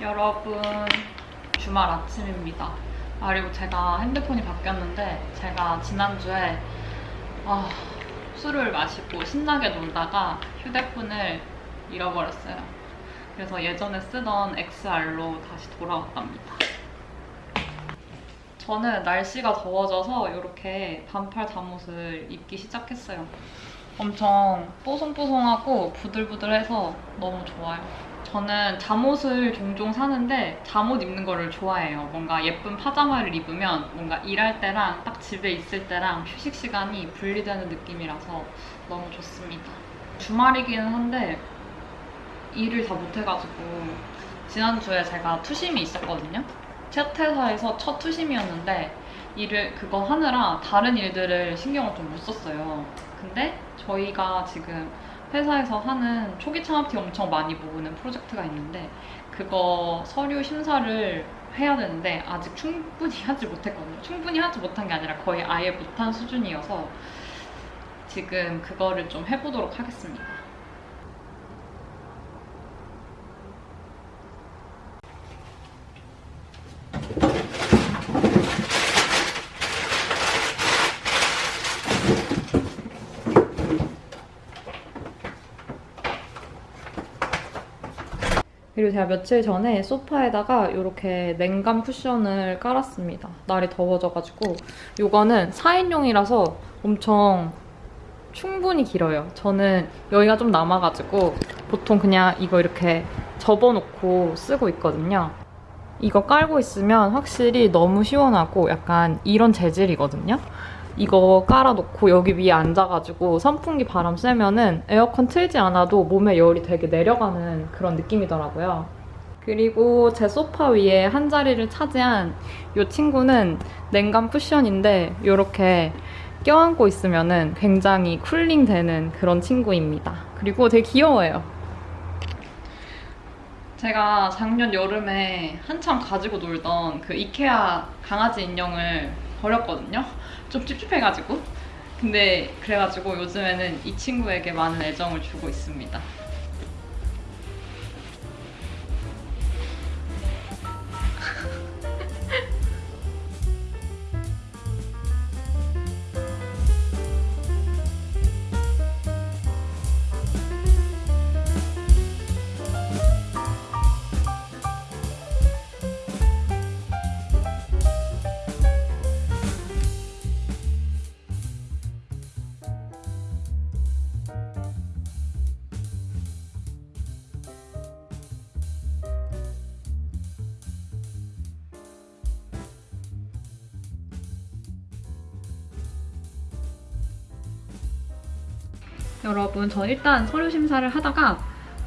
여러분 주말 아침입니다. 아, 그리고 제가 핸드폰이 바뀌었는데 제가 지난주에 아, 술을 마시고 신나게 놀다가 휴대폰을 잃어버렸어요. 그래서 예전에 쓰던 XR로 다시 돌아왔답니다. 저는 날씨가 더워져서 이렇게 반팔 잠옷을 입기 시작했어요. 엄청 뽀송뽀송하고 부들부들해서 너무 좋아요. 저는 잠옷을 종종 사는데 잠옷 입는 거를 좋아해요. 뭔가 예쁜 파자마를 입으면 뭔가 일할 때랑 딱 집에 있을 때랑 휴식 시간이 분리되는 느낌이라서 너무 좋습니다. 주말이기는 한데 일을 다 못해가지고 지난주에 제가 투심이 있었거든요. 첫 회사에서 첫 투심이었는데 일을 그거 하느라 다른 일들을 신경을 좀 못 썼어요. 근데 저희가 지금 회사에서 하는 초기 창업팀 엄청 많이 모으는 프로젝트가 있는데 그거 서류 심사를 해야 되는데 아직 충분히 하지 못했거든요. 충분히 하지 못한 게 아니라 거의 아예 못한 수준이어서 지금 그거를 좀 해보도록 하겠습니다. 그리고 제가 며칠 전에 소파에다가 이렇게 냉감 쿠션을 깔았습니다. 날이 더워져가지고 이거는 4인용이라서 엄청 충분히 길어요. 저는 여기가 좀 남아가지고 보통 그냥 이거 이렇게 접어놓고 쓰고 있거든요. 이거 깔고 있으면 확실히 너무 시원하고 약간 이런 재질이거든요. 이거 깔아놓고 여기 위에 앉아가지고 선풍기 바람 쐬면은 에어컨 틀지 않아도 몸에 열이 되게 내려가는 그런 느낌이더라고요. 그리고 제 소파 위에 한 자리를 차지한 이 친구는 냉감 쿠션인데 이렇게 껴안고 있으면은 굉장히 쿨링 되는 그런 친구입니다. 그리고 되게 귀여워요. 제가 작년 여름에 한참 가지고 놀던 그 이케아 강아지 인형을 버렸거든요. 좀 찝찝해가지고. 근데 그래가지고 요즘에는 이 친구에게 많은 애정을 주고 있습니다. 여러분, 저 일단 서류 심사를 하다가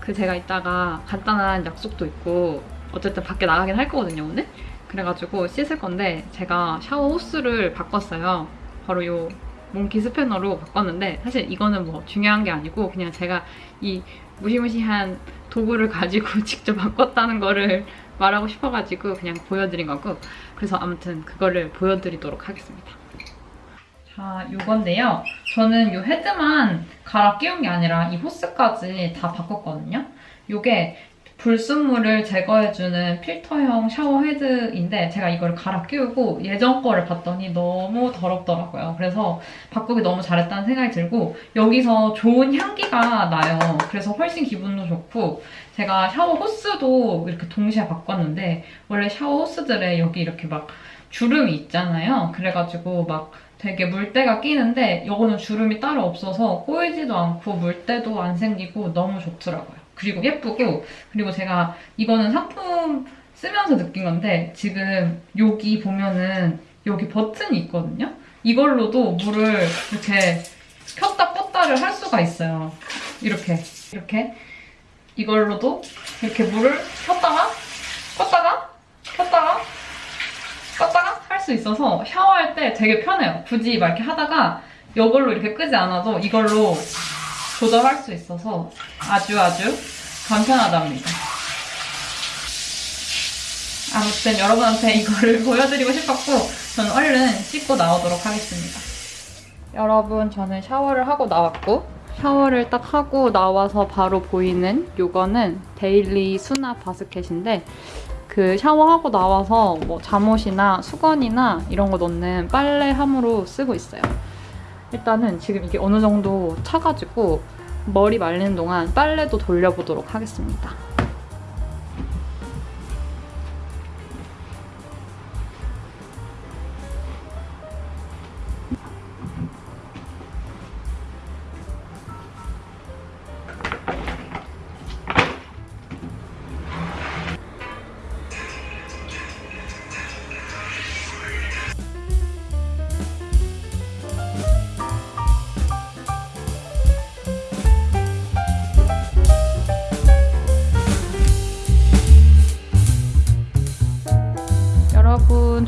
그 제가 이따가 간단한 약속도 있고 어쨌든 밖에 나가긴 할 거거든요, 오늘? 그래가지고 씻을 건데 제가 샤워 호스를 바꿨어요. 바로 요 몽키 스패너로 바꿨는데 사실 이거는 뭐 중요한 게 아니고 그냥 제가 이 무시무시한 도구를 가지고 직접 바꿨다는 거를 말하고 싶어가지고 그냥 보여드린 거고 그래서 아무튼 그거를 보여드리도록 하겠습니다. 자, 요건데요. 저는 요 헤드만 갈아 끼운 게 아니라 이 호스까지 다 바꿨거든요. 요게 불순물을 제거해주는 필터형 샤워 헤드인데 제가 이걸 갈아 끼우고 예전 거를 봤더니 너무 더럽더라고요. 그래서 바꾸기 너무 잘했다는 생각이 들고 여기서 좋은 향기가 나요. 그래서 훨씬 기분도 좋고 제가 샤워 호스도 이렇게 동시에 바꿨는데 원래 샤워 호스들에 여기 이렇게 막 주름이 있잖아요. 그래가지고 막 되게 물때가 끼는데 이거는 주름이 따로 없어서 꼬이지도 않고 물때도 안 생기고 너무 좋더라고요. 그리고 예쁘고 그리고 제가 이거는 상품 쓰면서 느낀 건데 지금 여기 보면은 여기 버튼이 있거든요. 이걸로도 물을 이렇게 켰다 껐다를 할 수가 있어요. 이렇게 이렇게 이걸로도 이렇게 물을 켰다가 껐다가 켰다가 수 있어서 샤워할 때 되게 편해요. 굳이 막 이렇게 하다가 이걸로 이렇게 끄지 않아도 이걸로 조절할 수 있어서 아주 아주 간편하답니다. 아무튼 여러분한테 이거를 보여드리고 싶었고 저는 얼른 씻고 나오도록 하겠습니다. 여러분 저는 샤워를 하고 나왔고 샤워를 딱 하고 나와서 바로 보이는 요거는 데일리 수납 바스켓인데 그 샤워하고 나와서 뭐 잠옷이나 수건이나 이런 거 넣는 빨래함으로 쓰고 있어요. 일단은 지금 이게 어느 정도 차가지고 머리 말리는 동안 빨래도 돌려보도록 하겠습니다.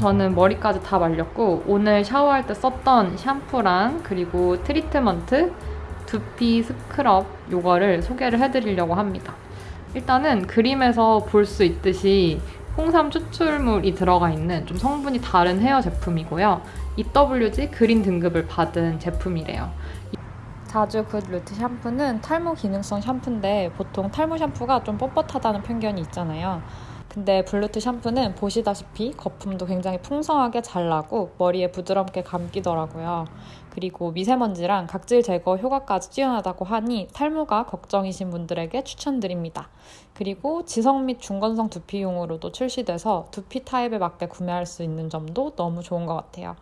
저는 머리까지 다 말렸고 오늘 샤워할 때 썼던 샴푸랑 그리고 treatment 두피 스크럽 요거를 소개를 해드리려고 합니다. 일단은 그림에서 볼 수 있듯이 홍삼 추출물이 들어가 있는 좀 성분이 다른 헤어 제품이고요. EWG green 등급을 받은 제품이래요. 자주 Good Root 샴푸는 탈모 기능성 샴푸인데 보통 탈모 샴푸가 좀 뻣뻣하다는 편견이 있잖아요. 근데 Good Root 샴푸는 보시다시피 거품도 굉장히 풍성하게 잘 나고 머리에 부드럽게 감기더라고요. 그리고 미세먼지랑 각질 제거 효과까지 뛰어나다고 하니 탈모가 걱정이신 분들에게 추천드립니다. 그리고 지성 및 중건성 두피용으로도 출시돼서 두피 타입에 맞게 구매할 수 있는 점도 너무 좋은 것 같아요.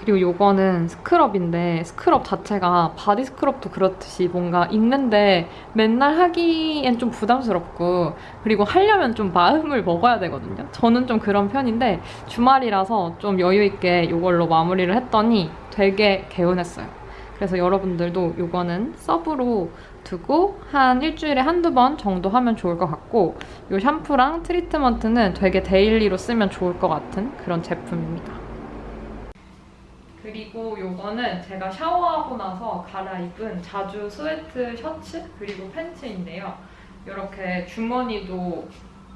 그리고 요거는 scrub인데 scrub 자체가 body scrub도 그렇듯이 뭔가 있는데 맨날 하기엔 좀 부담스럽고 그리고 하려면 좀 마음을 먹어야 되거든요. 저는 좀 그런 편인데 주말이라서 좀 여유 있게 요걸로 마무리를 했더니 되게 개운했어요. 그래서 여러분들도 요거는 sub로 두고 한 일주일에 한두 번 정도 하면 좋을 것 같고 요 샴푸랑 treatment는 되게 daily로 쓰면 좋을 것 같은 그런 제품입니다. 그리고 요거는 제가 샤워하고 나서 갈아입은 자주 sweatshirt 그리고 팬츠인데요. 이렇게 주머니도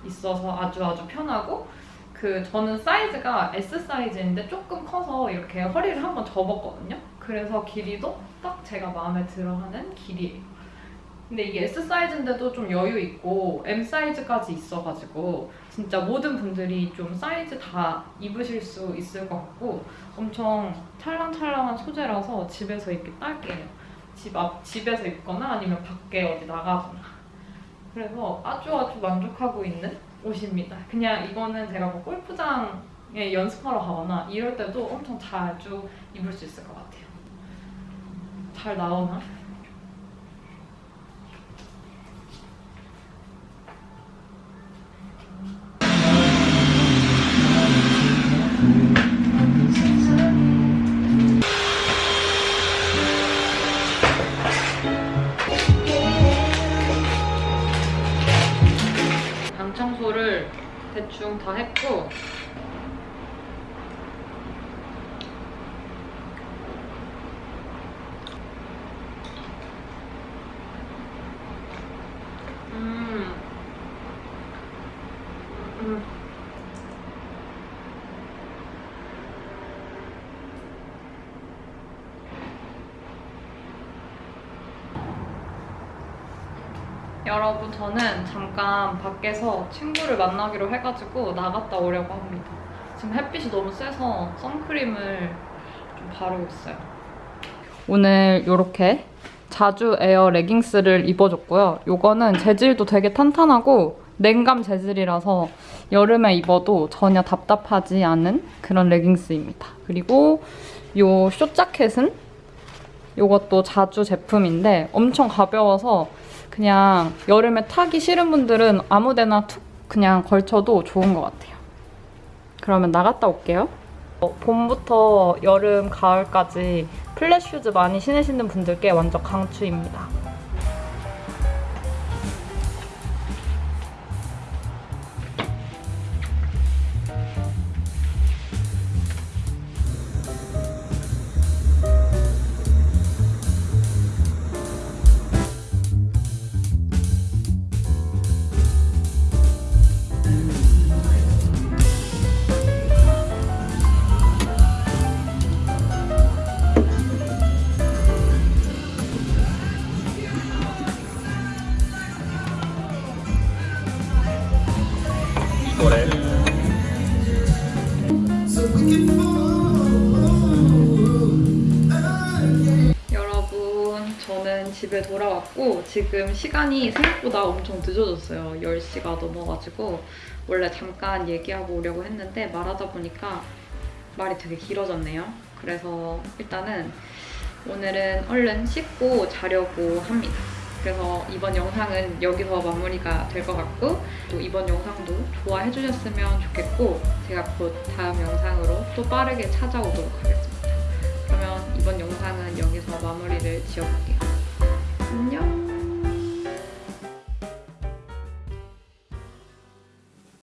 있어서 아주 아주 편하고 그 저는 사이즈가 S 사이즈인데 조금 커서 이렇게 허리를 한번 접었거든요. 그래서 길이도 딱 제가 마음에 들어하는 길이에요. 근데 이게 S 사이즈인데도 좀 여유 있고 M 사이즈까지 있어가지고 진짜 모든 분들이 좀 사이즈 다 입으실 수 있을 것 같고 엄청 찰랑찰랑한 소재라서 집에서 입기 딱이에요. 집 앞, 집에서 입거나 아니면 밖에 어디 나가거나. 그래서 아주 아주 만족하고 있는 옷입니다. 그냥 이거는 제가 뭐 골프장에 연습하러 가거나 이럴 때도 엄청 자주 입을 수 있을 것 같아요. 잘 나오나? 방 청소를 대충 다 했고 여러분 저는 잠깐 밖에서 친구를 만나기로 해가지고 나갔다 오려고 합니다. 지금 햇빛이 너무 세서 선크림을 좀 바르고 있어요. 오늘 이렇게 자주 에어 레깅스를 입어줬고요. 이거는 재질도 되게 탄탄하고 냉감 재질이라서 여름에 입어도 전혀 답답하지 않은 그런 레깅스입니다. 그리고 이 숏자켓은 이것도 자주 제품인데 엄청 가벼워서 그냥 여름에 타기 싫은 분들은 아무데나 툭 그냥 걸쳐도 좋은 것 같아요. 그러면 나갔다 올게요. 어, 봄부터 여름, 가을까지 flat shoes 많이 신으시는 분들께 완전 강추입니다. 여러분 저는 집에 돌아왔고 지금 시간이 생각보다 엄청 늦어졌어요. 10시가 넘어가지고 원래 잠깐 얘기하고 오려고 했는데 말하다 보니까 말이 되게 길어졌네요. 그래서 일단은 오늘은 얼른 씻고 자려고 합니다. 그래서 이번 영상은 여기서 마무리가 될 것 같고 또 이번 영상도 좋아해 주셨으면 좋겠고 제가 곧 다음 영상으로 또 빠르게 찾아오도록 하겠습니다. 그러면 이번 영상은 여기서 마무리를 지어볼게요. 안녕!